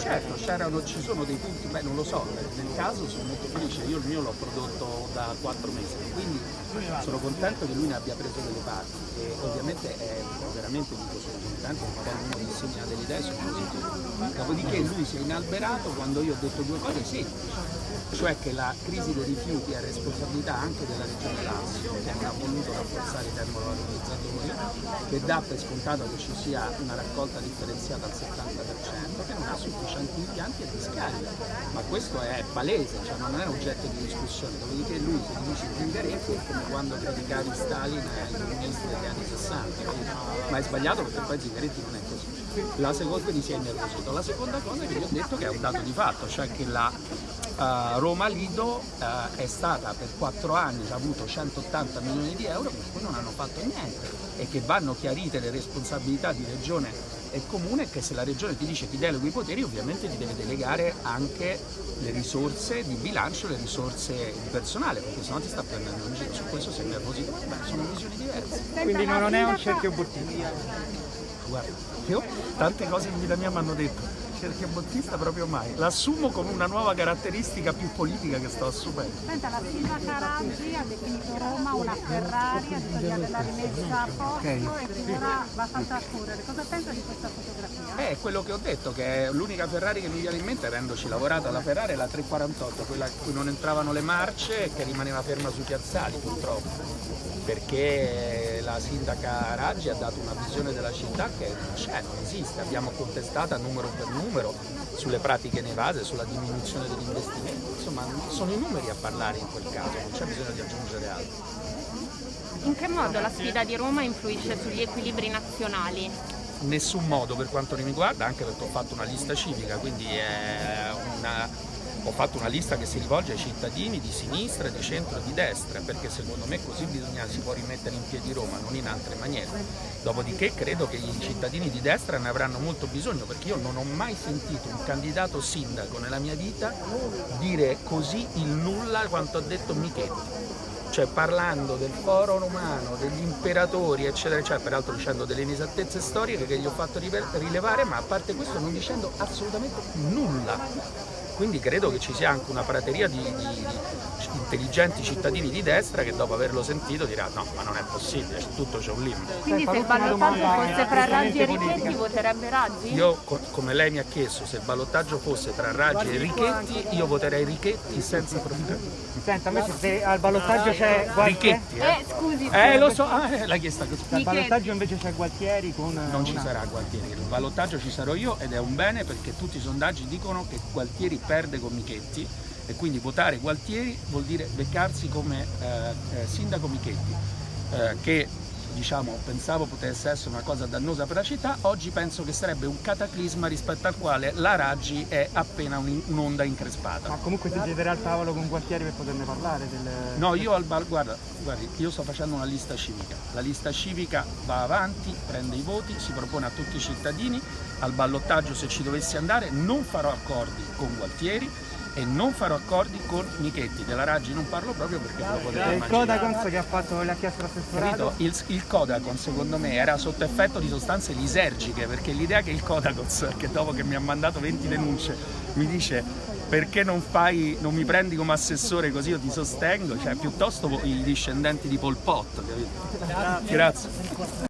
certo, ci sono dei punti, beh non lo so, nel caso sono molto felice, io il mio l'ho prodotto da quattro mesi, quindi sono contento che lui ne abbia preso delle parti e ovviamente è veramente dico sono contento quando uno disegna delle idee sono positive. Dopodiché lui si è inalberato quando io ho detto due cose semplici, cioè che la crisi dei rifiuti è responsabilità anche della Regione Lazio che non ha voluto rafforzare i termovalorizzatori, che dà per scontato che ci sia una raccolta differenziata al 70%, che non ha sufficienti impianti e discarica, ma questo è palese, cioè non è oggetto di discussione, dopodiché lui se dice Zingaretti è come quando criticavi Stalin ai comunisti degli anni 60, ma è sbagliato perché poi Zingaretti non è così. La seconda di si è innervosito. La seconda cosa che vi ho detto che è un dato di fatto, cioè che la uh, Roma Lido uh, è stata per quattro anni, ha avuto 180 milioni di euro per cui non hanno fatto niente e che vanno chiarite le responsabilità di regione e comune che se la regione ti dice ti delego i poteri ovviamente ti deve delegare anche le risorse di bilancio, le risorse di personale perché sennò ti sta prendendo in giro, su questo sei nervosito, beh sono visioni diverse. Quindi non è un cerchio bottino guarda, io tante cose in vita mia mi hanno detto cerchio bottista proprio mai, l'assumo come una nuova caratteristica più politica che sto assumendo. Senta, la Silva Caraggi ha definito Roma una Ferrari, ha detto di averla rimessa a posto okay. e ora va fatta a correre. Cosa pensa di questa fotografia? È quello che ho detto, che l'unica Ferrari che mi viene in mente, avendoci lavorato alla Ferrari, la 348, quella in cui non entravano le marce e che rimaneva ferma sui piazzali purtroppo perché la sindaca Raggi ha dato una visione della città che non c'è, non esiste, abbiamo contestata numero per numero sulle pratiche nevase, sulla diminuzione degli investimenti, insomma sono i numeri a parlare in quel caso, non c'è bisogno di aggiungere altro. In che modo la sfida di Roma influisce sugli equilibri nazionali? Nessun modo per quanto mi riguarda, anche perché ho fatto una lista civica, quindi una ho fatto una lista che si rivolge ai cittadini di sinistra, di centro e di destra, perché secondo me così bisogna, si può rimettere in piedi Roma, non in altre maniere. Dopodiché credo che i cittadini di destra ne avranno molto bisogno, perché io non ho mai sentito un candidato sindaco nella mia vita dire così il nulla quanto ha detto Michetti cioè parlando del foro romano, degli imperatori, eccetera, eccetera, peraltro dicendo delle inesattezze storiche che gli ho fatto rilevare, ma a parte questo non dicendo assolutamente nulla. Quindi credo che ci sia anche una prateria di, di, intelligenti cittadini di destra che dopo averlo sentito dirà no ma non è possibile, tutto c'è un limite. Quindi se il ballottaggio fosse tra Raggi e Richetti voterebbe Raggi? Io come lei mi ha chiesto se il ballottaggio fosse tra Raggi e Richetti io voterei Richetti senza problemi. Senta invece se al ballottaggio c'è Gualtieri... Richetti eh? eh scusi. Eh lo so, ah, eh, l'hai chiesta così. Al ballottaggio invece c'è Gualtieri con... Non ci sarà Gualtieri, il ballottaggio ci sarò io ed è un bene perché tutti i sondaggi dicono che Gualtieri perde con Michetti e quindi votare Gualtieri vuol dire beccarsi come eh, eh, sindaco Michetti eh, che diciamo, pensavo potesse essere una cosa dannosa per la città, oggi penso che sarebbe un cataclisma rispetto al quale la Raggi è appena un'onda increspata. Ma comunque si siederà al tavolo con Gualtieri per poterne parlare? Del... No, io al bar, guarda, guardi, io sto facendo una lista civica, la lista civica va avanti, prende i voti, si propone a tutti i cittadini, al ballottaggio se ci dovessi andare non farò accordi con Gualtieri, e non farò accordi con Michetti, della Raggi non parlo proprio perché ve lo potete immaginare. Il Codacons che ha fatto l'ha chiesto l'assessorato? Il, il Codacons secondo me era sotto effetto di sostanze lisergiche perché l'idea che il Codacons, che dopo che mi ha mandato 20 denunce, mi dice perché non, fai, non mi prendi come assessore così io ti sostengo, cioè piuttosto i discendenti di Pol Pot, capito? Grazie. Grazie.